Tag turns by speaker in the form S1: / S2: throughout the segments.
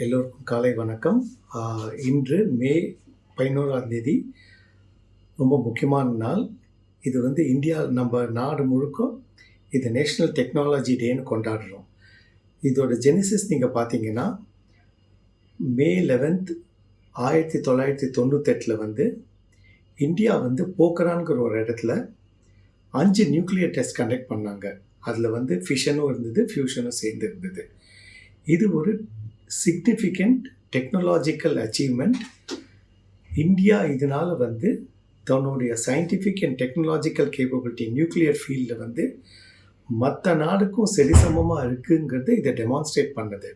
S1: எல்லோருக்கும் காலை வணக்கம். இன்று மே பதினோராம் தேதி. ரொம்ப முக்கியமான நாள். இது வந்து இந்தியா நம்ம நாடு முழுக்க இது நேஷ்னல் டெக்னாலஜி டேன்னு கொண்டாடுறோம். இதோட ஜெனிசிஸ் நீங்கள் பார்த்தீங்கன்னா மே லெவன்த் ஆயிரத்தி தொள்ளாயிரத்தி தொண்ணூத்தெட்டில் வந்து இந்தியா வந்து போக்கரான்கிற ஒரு இடத்துல அஞ்சு நியூக்ளியர் டெஸ்ட் கண்டக்ட் பண்ணாங்க. அதில் வந்து ஃபிஷனும் இருந்தது ஃபியூஷனும் சேர்ந்து இருந்தது. இது ஒரு சிக்னிஃபிகண்ட் டெக்னாலஜிக்கல் அச்சீவ்மெண்ட் இந்தியா இதனால் வந்து தன்னுடைய scientific and technological capability nuclear ஃபீல்டில் வந்து மற்ற நாடுக்கும் சரிசமமாக இருக்குங்கிறது இதை டெமான்ஸ்ட்ரேட் பண்ணது.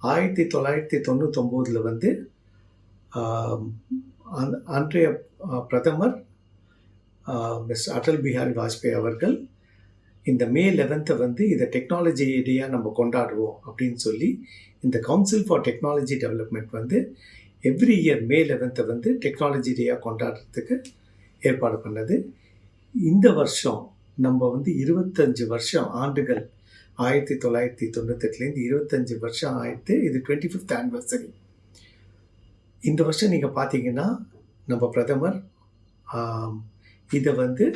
S1: ஆயிரத்தி தொள்ளாயிரத்தி தொண்ணூத்தொம்போதில் வந்து அன்றைய பிரதமர் மிஸ் அடல் பிஹாரி வாஜ்பாய் அவர்கள் இந்த மே லெவன்த்தை வந்து இதை டெக்னாலஜி டேயாக நம்ம கொண்டாடுவோம் அப்படின்னு சொல்லி இந்த கவுன்சில் ஃபார் டெக்னாலஜி டெவலப்மெண்ட் வந்து எவ்ரி இயர் மே லெவன்த்தை வந்து டெக்னாலஜி டேயாக கொண்டாடுறதுக்கு ஏற்பாடு பண்ணது. இந்த வருஷம் நம்ம வந்து இருபத்தஞ்சு வருஷம் ஆண்டுகள் ஆயிரத்தி தொள்ளாயிரத்தி தொண்ணூத்தெட்டுலேருந்து இருபத்தஞ்சி வருஷம் ஆயிரத்து இது டுவெண்ட்டி ஃபிஃப்த் ஆனிவர்சரி இந்த வருஷம் நீங்கள் பார்த்தீங்கன்னா நம்ம பிரதமர் இதை வந்து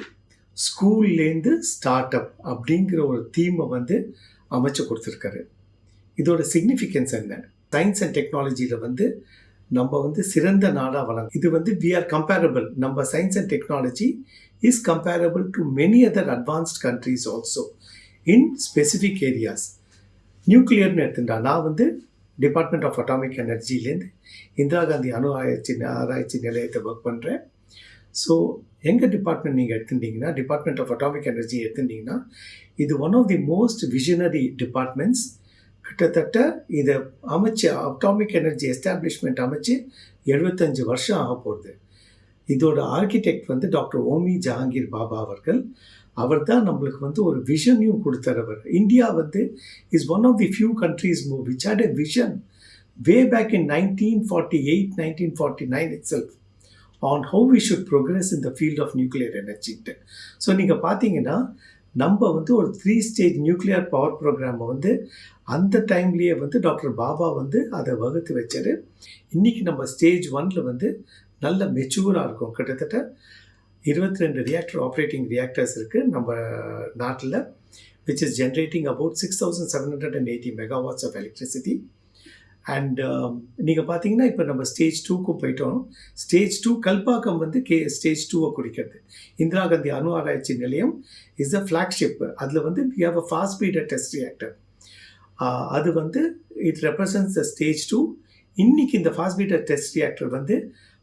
S1: ஸ்கூல்லேருந்து ஸ்டார்ட் அப் அப்படிங்கிற ஒரு தீமை வந்து அமைச்சு கொடுத்துருக்காரு. இதோட சிக்னிஃபிகன்ஸ் என்ன? சயின்ஸ் அண்ட் டெக்னாலஜியில் வந்து நம்ம வந்து சிறந்த நாடாக வளரும் இது வந்து வி ஆர் கம்பேரபிள் நம்ம science and technology is comparable to many other advanced countries also in specific areas நியூக்ளியர்னு எடுத்துட்டா நான் வந்து டிபார்ட்மெண்ட் ஆஃப் அட்டாமிக் எனர்ஜிலேருந்து இந்திரா காந்தி அணு ஆராய்ச்சி ஆராய்ச்சி நிலையத்தை ஒர்க் பண்ணுறேன் ஸோ எங்கள் டிபார்ட்மெண்ட் நீங்கள் எடுத்துட்டீங்கன்னா டிபார்ட்மெண்ட் ஆஃப் அட்டாமிக் எனர்ஜி எடுத்துட்டீங்கன்னா இது one of the most visionary departments கிட்டத்தட்ட இதை அமைச்சு அட்டாமிக் எனர்ஜி எஸ்டாப்ளிஷ்மெண்ட் அமைச்சு எழுபத்தஞ்சு வருஷம் ஆக போகுது. இதோட ஆர்கிடெக்ட் வந்து டாக்டர் ஓமி ஜஹாங்கீர் பாபா அவர்கள். அவர் தான் நம்மளுக்கு வந்து ஒரு விஷனையும் கொடுத்தரவர் இந்தியா வந்து is one of the few countries மூ which had a vision way back in nineteen forty eight nineteen forty nine itself on how we should progress in the field of nuclear எனர்ஜின்ட்டு so நீங்கள் பார்த்தீங்கன்னா நம்ம வந்து ஒரு three stage nuclear power ப்ரோக்ராமை வந்து அந்த டைம்லேயே வந்து டாக்டர் பாபா வந்து அதை வகுத்து வச்சார். இன்றைக்கி நம்ம ஸ்டேஜ் ஒன்ல வந்து நல்ல மெச்சூராக இருக்கும். கிட்டத்தட்ட இருபத்தி ரெண்டு ரியாக்டர் ஆப்ரேட்டிங் ரியாக்டர்ஸ் இருக்குது நம்ம நாட்டில் which is generating about six thousand seven hundred and eighty megawatts of electricity and um, நீங்கள் பார்த்தீங்கன்னா இப்போ நம்ம ஸ்டேஜ் டூக்கும் போயிட்டோம். ஸ்டேஜ் டூ கல்பாக்கம் வந்து கே ஸ்டேஜ் டூவை குறிக்கிறது. இந்திரா காந்தி அணு ஆராய்ச்சி நிலையம் இஸ் அ ஃப்ளாக்ஷிப் அதில் வந்து we have a fast breeder test reactor அது வந்து it represents the stage two இன்னைக்கு இந்த ஃபாஸ்ட் பீட்டர் டெஸ்ட் ரியாக்டர் வந்து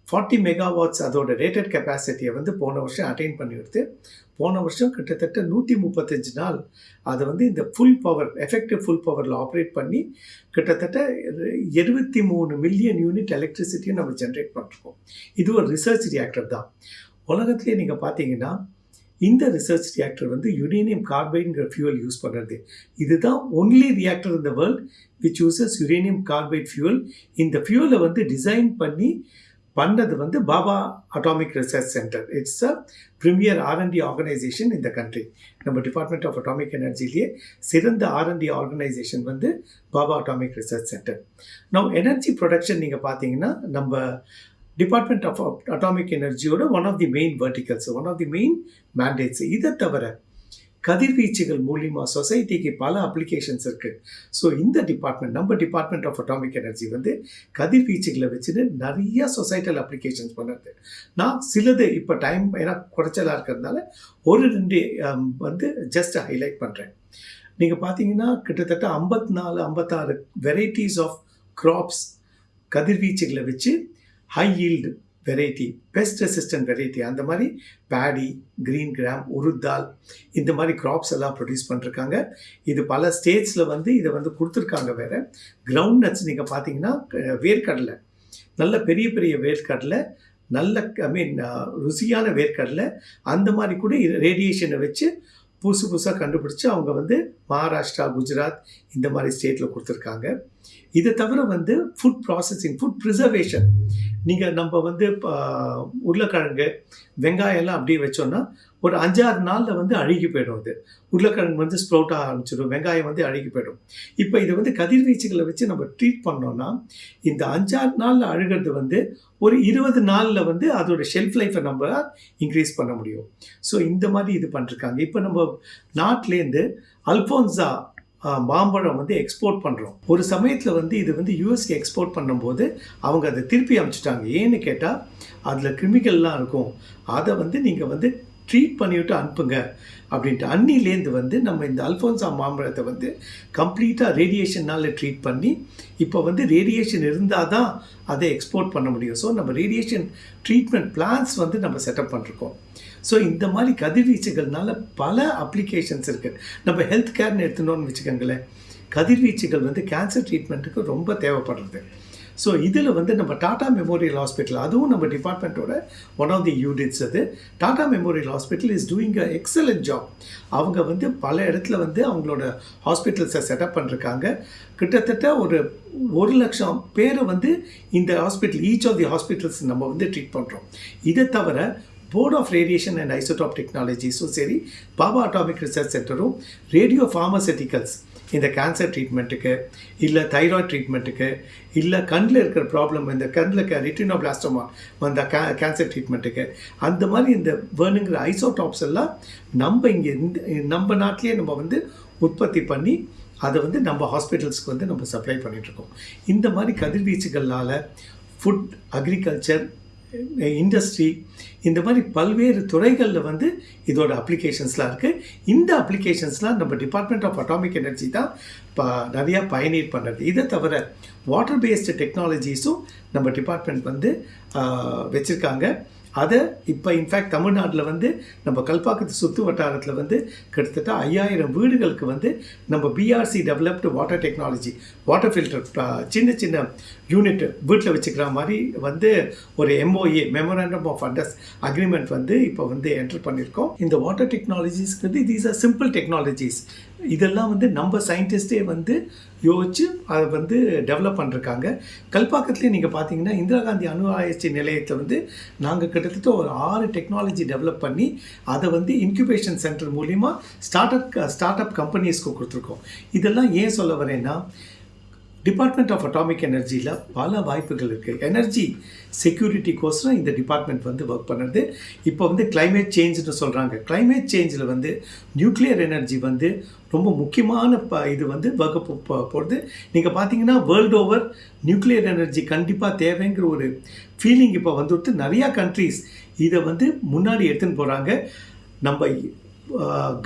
S1: ஃபார்ட்டி மெகாவாட்ஸ் அதோட ரேட்டட் கெப்பாசிட்டியை வந்து போன வருஷம் அட்டைன் பண்ணி எடுத்து போன வருஷம் கிட்டத்தட்ட நூற்றி முப்பத்தஞ்சு நாள் அதை வந்து இந்த ஃபுல் பவர் எஃபெக்டிவ் ஃபுல் பவரில் ஆப்ரேட் பண்ணி கிட்டத்தட்ட இருபத்தி மூணு மில்லியன் யூனிட் எலக்ட்ரிசிட்டியும் நம்ம ஜென்ரேட் பண்ணிருக்கோம். இது ஒரு ரிசர்ச் ரியாக்டர் தான். உலகத்திலே நீங்கள் பார்த்தீங்கன்னா இந்த ரிசர்ச் ரியாக்டர் வந்து யுரேனியம் கார்பைடுங்கிற ஃபியூவல் யூஸ் பண்ணுறது இதுதான் only reactor in the world which uses uranium carbide fuel இந்த ஃபியூவலை வந்து டிசைன் பண்ணி பண்ணது வந்து Bhabha atomic research centre it's a premier R and D organisation இந்த கண்ட்ரி நம்ம டிபார்ட்மெண்ட் ஆஃப் அட்டாமிக் எனர்ஜிலேயே சிறந்த ஆர்என்டி ஆர்கனைசேஷன் வந்து பாபா அட்டாமிக் ரிசர்ச் சென்டர் நம்ம எனர்ஜி ப்ரொடக்ஷன் நீங்கள் பார்த்தீங்கன்னா நம்ம department of atomic எனர்ஜியோட one of the main verticals one of the main mandates இதை தவிர கதிர்வீச்சுகள் மூலிமா சொசைட்டிக்கு பல அப்ளிகேஷன்ஸ் இருக்குது ஸோ இந்த டிபார்ட்மெண்ட் நம்ம டிபார்ட்மெண்ட் ஆஃப் அட்டாமிக் எனர்ஜி வந்து கதிர்வீச்சுகளை வச்சுட்டு நிறைய சொசைட்டல் அப்ளிகேஷன்ஸ் பண்ணுறது நான் சிலது இப்போ டைம் ஏன்னா குறைச்சலாக இருக்கிறதுனால ஒரு ரெண்டு வந்து ஜஸ்ட் ஹைலைட் பண்ணுறேன் நீங்கள் பார்த்தீங்கன்னா கிட்டத்தட்ட ஐம்பத்தி நாலு ஐம்பத்தாறு வெரைட்டிஸ் ஆஃப் க்ராப்ஸ் கதிர்வீச்சுகளை வச்சு high yield variety pest resistant variety அந்த மாதிரி பேடி கிரீன் கிராம் உருத்தால் இந்த மாதிரி க்ராப்ஸ் எல்லாம் ப்ரொடியூஸ் பண்ணிருக்காங்க. இது பல ஸ்டேட்ஸில் வந்து இதை வந்து கொடுத்துருக்காங்க வேறு. கிரவுண்ட் நட்ஸ் நீங்கள் பார்த்தீங்கன்னா வேர்க்கடலை. நல்ல பெரிய பெரிய வேர்க்கடலை நல்ல ஐ மீன் ருசியான வேர்க்கடலை அந்த மாதிரி கூட ரேடியேஷனை வச்சு புதுசு புதுசாக கண்டுபிடிச்சு அவங்க வந்து மகாராஷ்டிரா குஜராத் இந்த மாதிரி ஸ்டேட்டில் கொடுத்துருக்காங்க. இதை தவிர வந்து ஃபுட் ப்ராசஸிங் ஃபுட் ப்ரிசர்வேஷன் நீங்கள் நம்ம வந்து இப்போ உருளைக்கிழங்கு வெங்காயம் எல்லாம் அப்படியே வச்சோன்னா ஒரு அஞ்சாறு நாளில் வந்து அழுகி போயிடும் அது. உருளைக்கிழங்கு வந்து ஸ்ப்ரௌட் ஆக ஆரம்பிச்சிடும் வெங்காயம் வந்து அழுகி போயிடும். இப்போ இதை வந்து கதிர்வீச்சுகளை வச்சு நம்ம ட்ரீட் பண்ணோன்னா இந்த அஞ்சாறு நாளில் அழுகிறது வந்து ஒரு இருபது நாளில் வந்து அதோட ஷெல்ஃப் லைஃப்பை நம்ம இன்க்ரீஸ் பண்ண முடியும். ஸோ இந்த மாதிரி இது பண்ணிருக்காங்க. இப்போ நம்ம நாட்டிலேருந்து அல்ஃபோன்ஸா மாம்பழம் வந்து எக்ஸ்போர்ட் பண்ணுறோம் ஒரு சமயத்தில் வந்து இது வந்து யூஎஸ்க்கு எக்ஸ்போர்ட் பண்ணும்போது அவங்க அதை திருப்பி அனுப்பிச்சிட்டாங்க ஏன்னு கேட்டால் அதில் கிருமிகள்லாம் இருக்கும். அதை வந்து நீங்கள் வந்து ட்ரீட் பண்ணிவிட்டு அனுப்புங்க. அப்படின்ட்டு அன்னிலேருந்து வந்து நம்ம இந்த அல்ஃபோன்சா மாம்பழத்தை வந்து கம்ப்ளீட்டாக ரேடியேஷனால் ட்ரீட் பண்ணி இப்போ வந்து ரேடியேஷன் இருந்தால் தான் அதை எக்ஸ்போர்ட் பண்ண முடியும். ஸோ நம்ம ரேடியேஷன் ட்ரீட்மெண்ட் பிளான்ஸ் வந்து நம்ம செட்டப் பண்ணிருக்கோம். ஸோ இந்த மாதிரி கதிர்வீச்சுகள்னால பல அப்ளிகேஷன்ஸ் இருக்குது நம்ம ஹெல்த் கேர்னு எடுத்துனோன்னு வச்சுக்கோங்களேன். கதிர்வீச்சுகள் வந்து கேன்சர் ட்ரீட்மெண்ட்டுக்கு ரொம்ப தேவைப்படுறது. ஸோ இதில் வந்து நம்ம டாடா மெமோரியல் ஹாஸ்பிட்டல் அதுவும் நம்ம டிபார்ட்மெண்ட்டோட ஒன் ஆஃப் தி யூனிட்ஸ் அது. Tata memorial hospital is doing a excellent job அவங்க வந்து பல இடத்துல வந்து அவங்களோட ஹாஸ்பிட்டல்ஸை செட்டப் பண்ணிருக்காங்க. கிட்டத்தட்ட ஒரு ஒரு லட்சம் பேரை வந்து இந்த hospital each of the hospitals நம்ம வந்து ட்ரீட் பண்ணுறோம் இதை தவிர board of radiation and isotope டெக்னாலஜிஸும் சரி பாபா அட்டாமிக் ரிசர்ச் சென்டரும் ரேடியோ ஃபார்மசெட்டிக்கல்ஸ் இந்த கேன்சர் ட்ரீட்மெண்ட்டுக்கு இல்லை தைராய்டு ட்ரீட்மெண்ட்டுக்கு இல்லை கண்ணில் இருக்கிற ப்ராப்ளம் இந்த கண்ணில் ரிட்டினோபிளாஸ்டோமா வந்த கே கேன்சர் ட்ரீட்மெண்ட்டுக்கு அந்த மாதிரி இந்த வேணுங்கிற ஐசோடாப்ஸ் எல்லாம் நம்ம இங்கே இந்த நம்ம நாட்டிலேயே நம்ம வந்து உற்பத்தி பண்ணி அதை வந்து நம்ம ஹாஸ்பிட்டல்ஸ்க்கு வந்து நம்ம சப்ளை பண்ணிகிட்ருக்கோம் இந்த மாதிரி கதிர்வீச்சுகளால் ஃபுட் அக்ரிகல்ச்சர் இண்டஸ்ட்ரி இந்த மாதிரி பல்வேறு துறைகளில் வந்து இதோட அப்ளிகேஷன்ஸ்லாம் இருக்குது இந்த அப்ளிகேஷன்ஸ்லாம் நம்ம டிபார்ட்மெண்ட் ஆஃப் அட்டாமிக் எனர்ஜி தான் இப்போ நிறையா பயனீர் பண்ணுறது இதை தவிர வாட்டர் பேஸ்டு டெக்னாலஜிஸும் நம்ம டிபார்ட்மெண்ட் வந்து வச்சுருக்காங்க. அதை இப்போ இன்ஃபேக்ட் தமிழ்நாட்டில் வந்து நம்ம கல்பாக்கத்து சுற்று வட்டாரத்தில் வந்து கிட்டத்தட்ட ஐயாயிரம் வீடுகளுக்கு வந்து நம்ம BRC developed water technology water filter சின்ன சின்ன யூனிட் வீட்டில் வச்சுக்கிற மாதிரி வந்து ஒரு எம்ஓஏ மெமோரண்டம் ஆஃப் அண்டர்ஸ் அக்ரிமெண்ட் வந்து இப்போ வந்து என்டர் பண்ணியிருக்கோம் இந்த வாட்டர் டெக்னாலஜிஸ்க்கு தீஸ் ஆர் சிம்பிள் டெக்னாலஜிஸ் இதெல்லாம் வந்து நம்ம சயின்டிஸ்டே வந்து யோசித்து அதை வந்து டெவலப் பண்ணிருக்காங்க. கல்பாக்கத்துலேயே நீங்கள் பார்த்தீங்கன்னா இந்திரா காந்தி அணு ஆராய்ச்சி நிலையத்தை வந்து நாங்கள் கிட்டத்தட்ட ஒரு ஆறு டெக்னாலஜி டெவலப் பண்ணி அதை வந்து இன்குபேஷன் சென்டர் மூலிமா ஸ்டார்ட் அப் ஸ்டார்ட் அப் கம்பெனிஸ்க்கு கொடுத்துருக்கோம். இதெல்லாம் ஏன் சொல்ல வரேன்னா டிபார்ட்மெண்ட் ஆஃப் அட்டாமிக் எனர்ஜியில் பல வாய்ப்புகள் இருக்குது எனர்ஜி செக்யூரிட்டிக்கோசரம் இந்த டிபார்ட்மெண்ட் வந்து ஒர்க் பண்ணுறது இப்போ வந்து கிளைமேட் சேஞ்சுன்னு சொல்கிறாங்க கிளைமேட் சேஞ்சில் வந்து நியூக்ளியர் எனர்ஜி வந்து ரொம்ப முக்கியமான ப இது வந்து வகுப்பு போகிறது நீங்கள் பார்த்தீங்கன்னா வேர்ல்டு ஓவர் நியூக்ளியர் எனர்ஜி கண்டிப்பாக தேவைங்கிற ஒரு ஃபீலிங் இப்போ வந்துட்டு நிறையா கண்ட்ரீஸ் இதை வந்து முன்னாடி எடுத்துன்னு போகிறாங்க நம்ம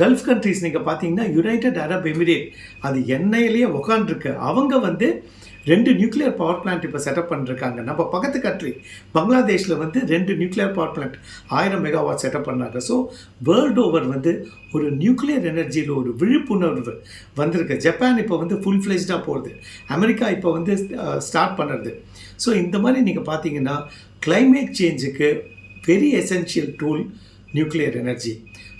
S1: கல்ஃப் கண்ட்ரீஸ் நீங்கள் பார்த்தீங்கன்னா யுனைடெட் அரப் எமிரேட் அது எண்ணெயிலேயே உக்காண்டிருக்கு அவங்க வந்து ரெண்டு நியூக்ளியர் பவர் பிளான்ட் இப்போ செட்டப் பண்ணிருக்காங்க. நம்ம பக்கத்து கண்ட்ரி பங்களாதேஷில் வந்து ரெண்டு நியூக்ளியர் பவர் பிளான்ட் ஆயிரம் மெகாவாட் செட்டப் பண்ணாங்க. ஸோ வேர்ல்டு ஓவர் வந்து ஒரு நியூக்ளியர் எனர்ஜியில் ஒரு விழிப்புணர்வு வந்திருக்கு. ஜப்பான் இப்போ வந்து ஃபுல் ஃப்ளெஜ்டாக போகுது. அமெரிக்கா இப்போ வந்து ஸ்டார்ட் பண்ணுறது. ஸோ இந்த மாதிரி நீங்கள் பார்த்தீங்கன்னா climate சேஞ்சுக்கு very essential tool nuclear energy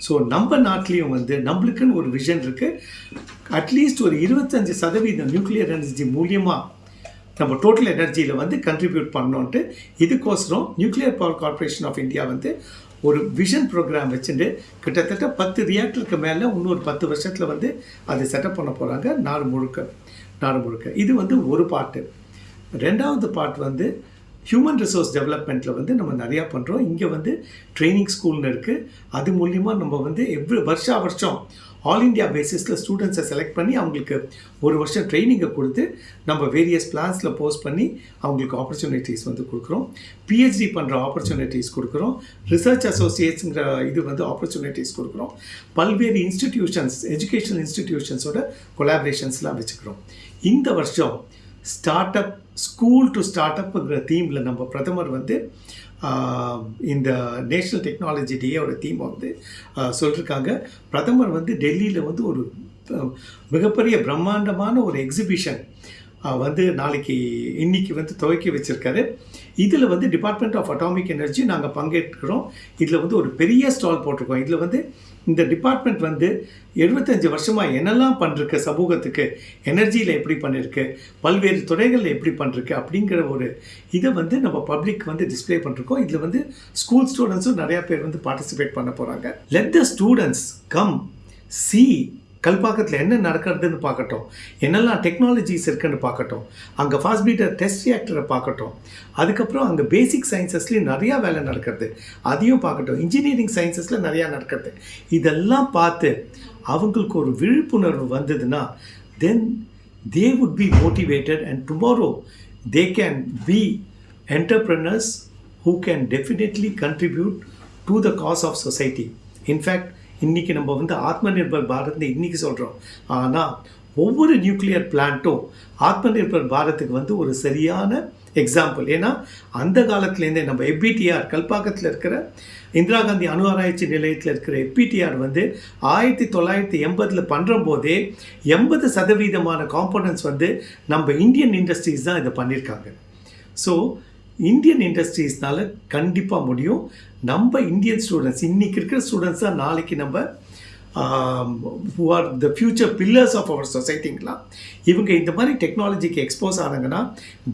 S1: so நம்ம நாட்டிலையும் வந்து நம்மளுக்குன்னு ஒரு விஷன் இருக்குது அட்லீஸ்ட் ஒரு இருபத்தஞ்சி சதவீதம் நியூக்ளியர் எனர்ஜி மூலியமாக நம்ம டோட்டல் எனர்ஜியில் வந்து கண்ட்ரிபியூட் பண்ணோன்ட்டு இதுக்கோசரம் nuclear power corporation of India வந்து ஒரு விஷன் ப்ரோக்ராம் வச்சுட்டு கிட்டத்தட்ட பத்து ரியாக்டருக்கு மேலே இன்னொரு பத்து வருஷத்தில் வந்து அதை செட்டப் பண்ண போகிறாங்க நாடு முழுக்க நாடு முழுக்க. இது வந்து ஒரு பாட்டு ரெண்டாவது பார்ட் வந்து ஹியூமன் ரிசோர்ஸ் டெவலப்மெண்ட்டில் வந்து நம்ம நிறையா பண்ணுறோம் இங்கே வந்து ட்ரைனிங் ஸ்கூல்னு இருக்குது அது மூலிமா நம்ம வந்து எவ்ரி வருஷா வருஷம் ஆல் இந்தியா பேசிஸில் ஸ்டூடெண்ட்ஸை செலக்ட் பண்ணி அவங்களுக்கு ஒரு வருஷம் ட்ரைனிங்கை கொடுத்து நம்ம வேரியஸ் பிளான்ஸில் போஸ்ட் பண்ணி அவங்களுக்கு ஆப்பர்ச்சுனிட்டிஸ் வந்து கொடுக்குறோம். பிஹெச்டி பண்ணுற ஆப்பர்ச்சுனிட்டிஸ் கொடுக்குறோம். ரிசர்ச் அசோசியேட்ஸுங்கிற இது வந்து ஆப்பர்ச்சுனிட்டிஸ் கொடுக்குறோம். பல்வேறு இன்ஸ்டிடியூஷன்ஸ் எஜுகேஷனல் இன்ஸ்டிடியூஷன்ஸோட கொலாபரேஷன்ஸ்லாம் வச்சுக்கிறோம். இந்த வருஷம் start up school to start அப்புங்கிற தீமில் நம்ம பிரதமர் வந்து இந்த நேஷ்னல் டெக்னாலஜி டேயோட தீமை வந்து சொல்லியிருக்காங்க பிரதமர் வந்து டெல்லியில் வந்து ஒரு மிகப்பெரிய பிரம்மாண்டமான ஒரு எக்ஸிபிஷன் வந்து நாளைக்கு இன்னைக்கு வந்து துவக்கி வச்சிருக்காரு. இதில் வந்து டிபார்ட்மெண்ட் ஆஃப் அட்டாமிக் எனர்ஜி நாங்கள் பங்கேற்கிறோம். இதில் வந்து ஒரு பெரிய ஸ்டால் போட்டிருக்கோம். இதில் வந்து இந்த டிபார்ட்மெண்ட் வந்து எழுபத்தஞ்சு வருஷமாக என்னெல்லாம் பண்ணிருக்கு சமூகத்துக்கு எனர்ஜியில் எப்படி பண்ணியிருக்கு பல்வேறு துறைகளில் எப்படி பண்ணிருக்கு அப்படிங்கிற ஒரு இதை வந்து நம்ம பப்ளிக் வந்து டிஸ்ப்ளே பண்ணிருக்கோம். இதில் வந்து ஸ்கூல் ஸ்டூடெண்ட்ஸும் நிறையா பேர் வந்து பார்ட்டிசிபேட் பண்ண போகிறாங்க let the students come see கல்பாக்கத்தில் என்ன நடக்கிறதுன்னு பார்க்கட்டும். என்னெல்லாம் டெக்னாலஜிஸ் இருக்குன்னு பார்க்கட்டும். அங்கே ஃபாஸ்ட் பீட்டர் டெஸ்ட் ரியாக்டரை பார்க்கட்டும். அதுக்கப்புறம் அங்கே பேசிக் சயின்சஸ்லேயும் நிறையா வேலை நடக்கிறது. அதையும் பார்க்கட்டும். இன்ஜினியரிங் சயின்சஸில் நிறையா நடக்கிறது. இதெல்லாம் பார்த்து அவங்களுக்கு ஒரு விழிப்புணர்வு வந்ததுன்னா then they would be motivated and tomorrow they can be entrepreneurs who can definitely contribute to the cause of society. In fact இன்றைக்கி நம்ம வந்து ஆத்ம நிர்பர் பாரத்னு இன்றைக்கி சொல்கிறோம் ஆனால் ஒவ்வொரு நியூக்ளியர் பிளான்ட்டும் ஆத்ம நிர்பர் பாரத்துக்கு வந்து ஒரு சரியான எக்ஸாம்பிள் ஏன்னா அந்த காலத்துலேருந்தே நம்ம எப்பிடிஆர் கல்பாக்கத்தில் இருக்கிற இந்திரா காந்தி அணு ஆராய்ச்சி நிலையத்தில் இருக்கிற எப்பிடிஆர் வந்து ஆயிரத்தி தொள்ளாயிரத்தி எண்பதில் பண்ணுற போதே எண்பது சதவீதமான காம்பனன்ட்ஸ் வந்து நம்ம இந்தியன் இண்டஸ்ட்ரீஸ் தான் இதை பண்ணியிருக்காங்க ஸோ இந்தியன் இண்டஸ்ட்ரீஸ்னால் கண்டிப்பாக முடியும். நம்ம இந்தியன் ஸ்டூடெண்ட்ஸ் இன்றைக்கி இருக்கிற ஸ்டூடெண்ட்ஸ் தான் நாளைக்கு நம்ம who are the future pillars of our சொசைட்டிங்களாம் இவங்க இந்த மாதிரி டெக்னாலஜிக்கு expose ஆனாங்கன்னா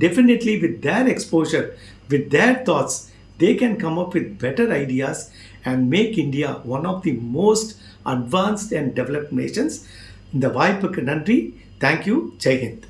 S1: definitely with their exposure with their thoughts they can come up with better ideas and make India one of the most advanced and developed nations இந்த வாய்ப்புக்கு நன்றி. Thank you ஜெய்ஹிந்த்